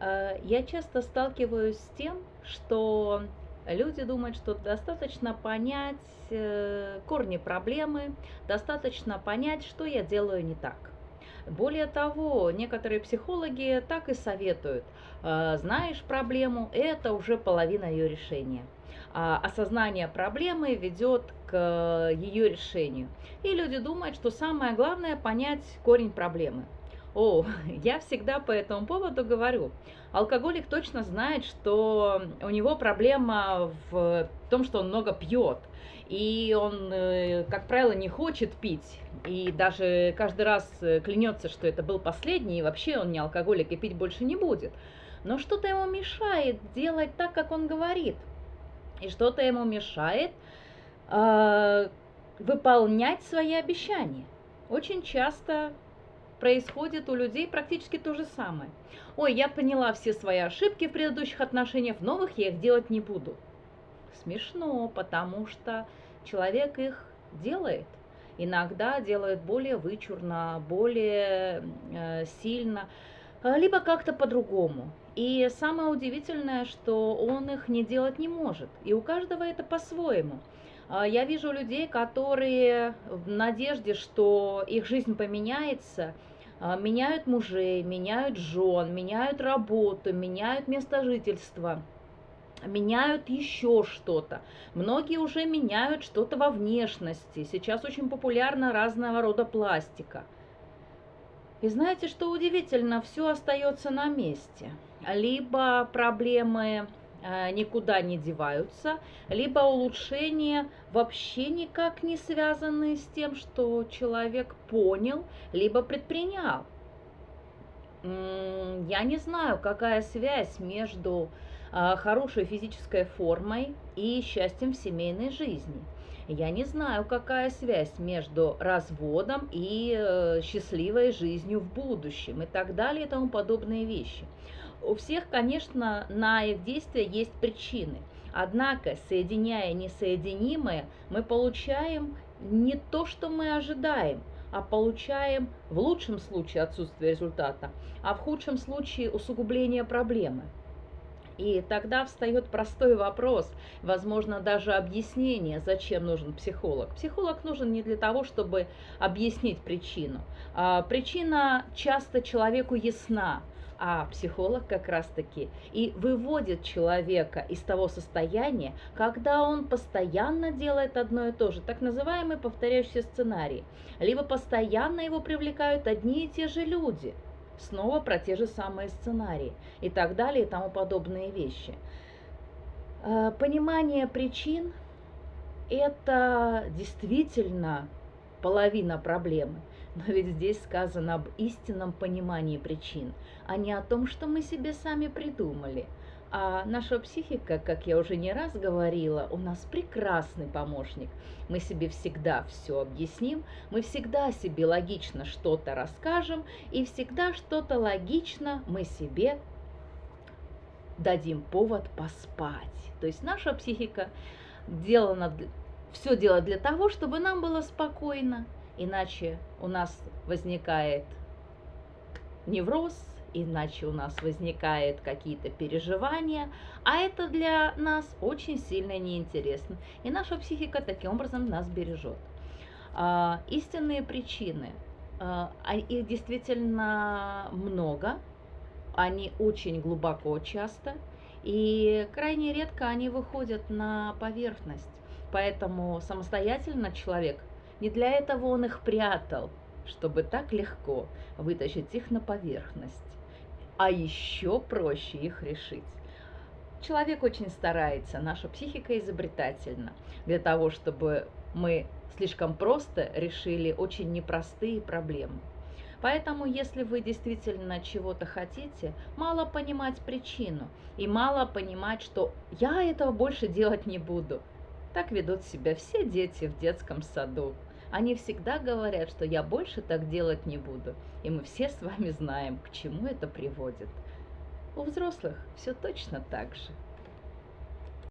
Э, я часто сталкиваюсь с тем, что люди думают, что достаточно понять э, корни проблемы, достаточно понять, что я делаю не так. Более того, некоторые психологи так и советуют. Э, знаешь проблему, это уже половина ее решения. А осознание проблемы ведет к ее решению. И люди думают, что самое главное понять корень проблемы. О, я всегда по этому поводу говорю. Алкоголик точно знает, что у него проблема в том, что он много пьет. И он, э, как правило, не хочет пить. И даже каждый раз э, клянется, что это был последний, и вообще он не алкоголик и пить больше не будет. Но что-то ему мешает делать так, как он говорит. И что-то ему мешает э, выполнять свои обещания. Очень часто происходит у людей практически то же самое. Ой, я поняла все свои ошибки в предыдущих отношениях, в новых я их делать не буду. Смешно, потому что человек их делает. Иногда делает более вычурно, более э, сильно, э, либо как-то по-другому. И самое удивительное, что он их не делать не может. И у каждого это по-своему. А, я вижу людей, которые в надежде, что их жизнь поменяется, а, меняют мужей, меняют жен, меняют работу, меняют место жительства, меняют еще что-то. Многие уже меняют что-то во внешности. Сейчас очень популярна разного рода пластика. И знаете, что удивительно, все остается на месте. Либо проблемы никуда не деваются, либо улучшения вообще никак не связаны с тем, что человек понял, либо предпринял. Я не знаю, какая связь между э, хорошей физической формой и счастьем в семейной жизни. Я не знаю, какая связь между разводом и э, счастливой жизнью в будущем и так далее и тому подобные вещи. У всех, конечно, на их действия есть причины. Однако, соединяя несоединимое, мы получаем не то, что мы ожидаем, а получаем в лучшем случае отсутствие результата, а в худшем случае усугубление проблемы. И тогда встает простой вопрос, возможно, даже объяснение, зачем нужен психолог. Психолог нужен не для того, чтобы объяснить причину. А причина часто человеку ясна, а психолог как раз-таки и выводит человека из того состояния, когда он постоянно делает одно и то же, так называемый повторяющий сценарий. Либо постоянно его привлекают одни и те же люди, снова про те же самые сценарии и так далее и тому подобные вещи. Э, понимание причин – это действительно половина проблемы. Но ведь здесь сказано об истинном понимании причин, а не о том, что мы себе сами придумали. А наша психика, как я уже не раз говорила, у нас прекрасный помощник. Мы себе всегда все объясним, мы всегда себе логично что-то расскажем, и всегда что-то логично мы себе дадим повод поспать. То есть наша психика делана, все делает для того, чтобы нам было спокойно, иначе у нас возникает невроз, иначе у нас возникают какие-то переживания, а это для нас очень сильно неинтересно. И наша психика таким образом нас бережет. А, истинные причины, а, а их действительно много, они очень глубоко часто, и крайне редко они выходят на поверхность. Поэтому самостоятельно человек не для этого он их прятал, чтобы так легко вытащить их на поверхность. А еще проще их решить. Человек очень старается, наша психика изобретательна, для того, чтобы мы слишком просто решили очень непростые проблемы. Поэтому, если вы действительно чего-то хотите, мало понимать причину и мало понимать, что я этого больше делать не буду. Так ведут себя все дети в детском саду. Они всегда говорят, что я больше так делать не буду. И мы все с вами знаем, к чему это приводит. У взрослых все точно так же.